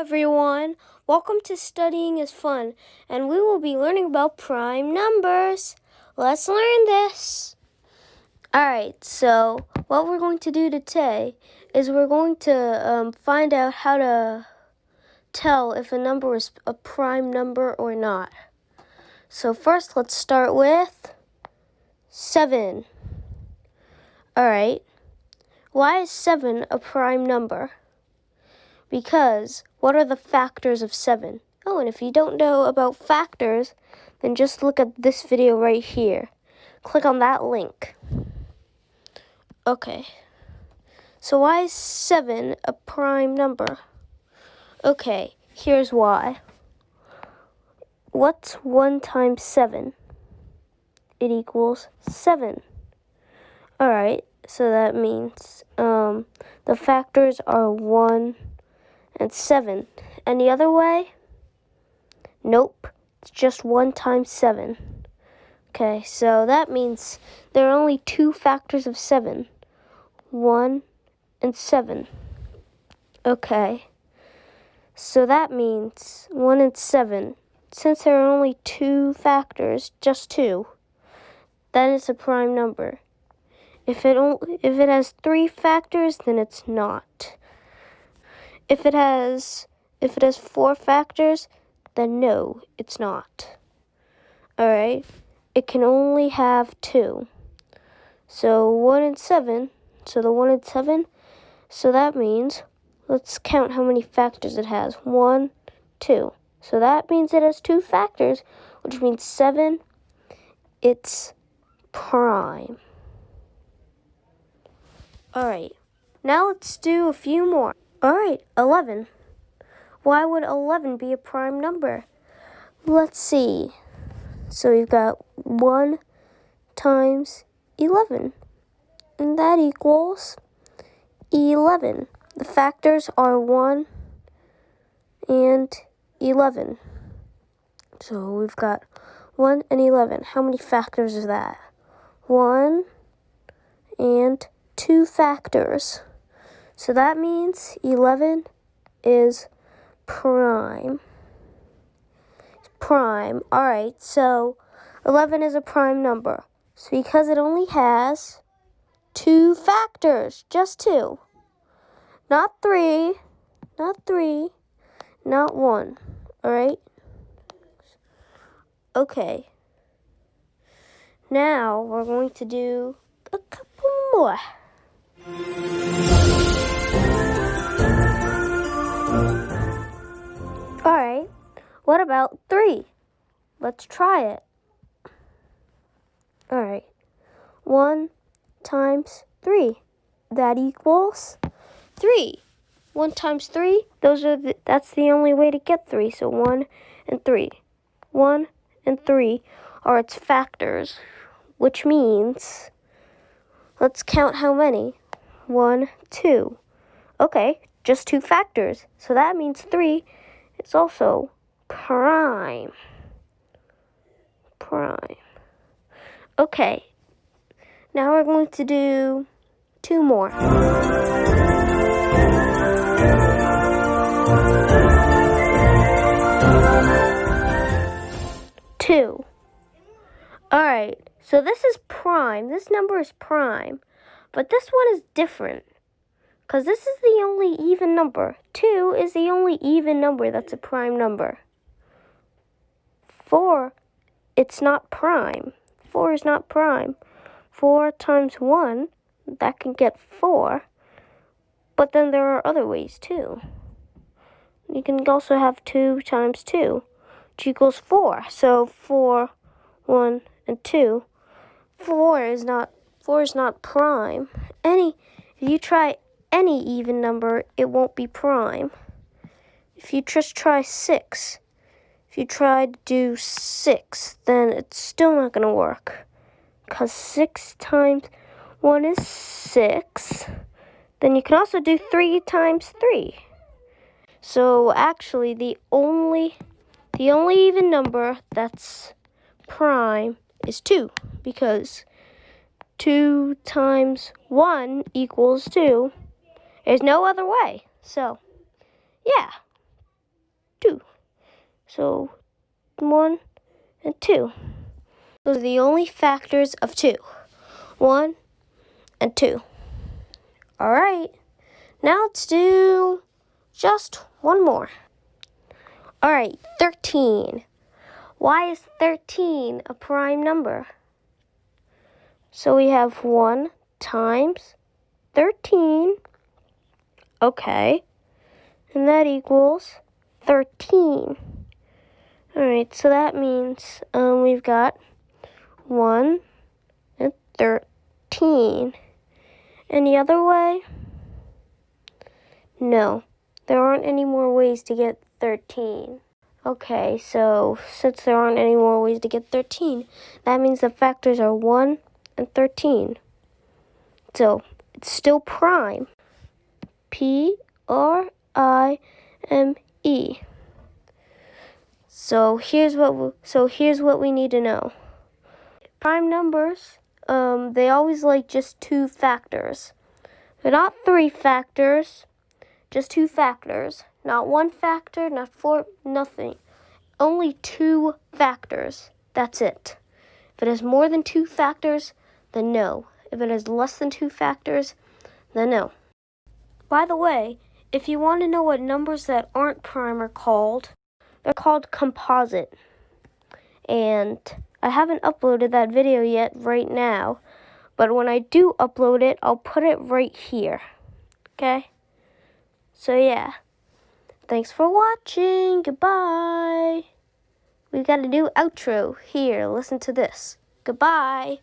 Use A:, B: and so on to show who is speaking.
A: everyone. Welcome to Studying is Fun, and we will be learning about prime numbers. Let's learn this. Alright, so what we're going to do today is we're going to um, find out how to tell if a number is a prime number or not. So first, let's start with 7. Alright, why is 7 a prime number? Because what are the factors of 7? Oh, and if you don't know about factors, then just look at this video right here. Click on that link. Okay. So why is 7 a prime number? Okay, here's why. What's 1 times 7? It equals 7. Alright, so that means um, the factors are 1 and 7. Any other way? Nope. It's just 1 times 7. Okay, so that means there are only two factors of 7. 1 and 7. Okay. So that means 1 and 7. Since there are only two factors, just two, that is a prime number. If it only, if it has three factors, then it's not. If it has if it has four factors, then no, it's not. Alright? It can only have two. So one and seven. So the one and seven. So that means let's count how many factors it has. One, two. So that means it has two factors, which means seven. It's prime. Alright. Now let's do a few more. All right, 11. Why would 11 be a prime number? Let's see. So we've got 1 times 11, and that equals 11. The factors are 1 and 11. So we've got 1 and 11. How many factors is that? 1 and 2 factors. So that means 11 is prime. Prime. All right, so 11 is a prime number. So because it only has two factors, just two. Not three, not three, not one. All right? Okay. Now we're going to do a couple more. What about 3? Let's try it. All right. 1 times 3. That equals 3. 1 times 3, those are the, that's the only way to get 3. So 1 and 3. 1 and 3 are its factors, which means let's count how many. 1, 2. Okay, just two factors. So that means 3 is also prime. Prime. Okay. Now we're going to do two more. Two. Alright, so this is prime. This number is prime. But this one is different. Because this is the only even number. Two is the only even number that's a prime number. 4, it's not prime. 4 is not prime. 4 times 1, that can get 4. But then there are other ways too. You can also have 2 times 2, which equals 4. So 4, 1, and 2. 4 is not 4 is not prime. Any if you try any even number, it won't be prime. If you just try 6, if you try to do 6, then it's still not going to work. Because 6 times 1 is 6. Then you can also do 3 times 3. So actually the only the only even number that's prime is 2 because 2 times 1 equals 2. There's no other way. So, yeah. 2. So 1 and 2. Those are the only factors of 2. 1 and 2. All right. Now let's do just one more. All right, 13. Why is 13 a prime number? So we have 1 times 13. Okay. And that equals 13. All right, so that means um, we've got 1 and 13. Any other way? No, there aren't any more ways to get 13. Okay, so since there aren't any more ways to get 13, that means the factors are 1 and 13. So it's still prime. P R I M E. So here's what we, so here's what we need to know. Prime numbers, um, they always like just two factors. They're not three factors, just two factors. Not one factor, not four, nothing. Only two factors. That's it. If it has more than two factors, then no. If it has less than two factors, then no. By the way, if you want to know what numbers that aren't prime are called, they're called composite. And I haven't uploaded that video yet right now. But when I do upload it, I'll put it right here. Okay? So yeah. Thanks for watching. Goodbye. We got a new outro here. Listen to this. Goodbye.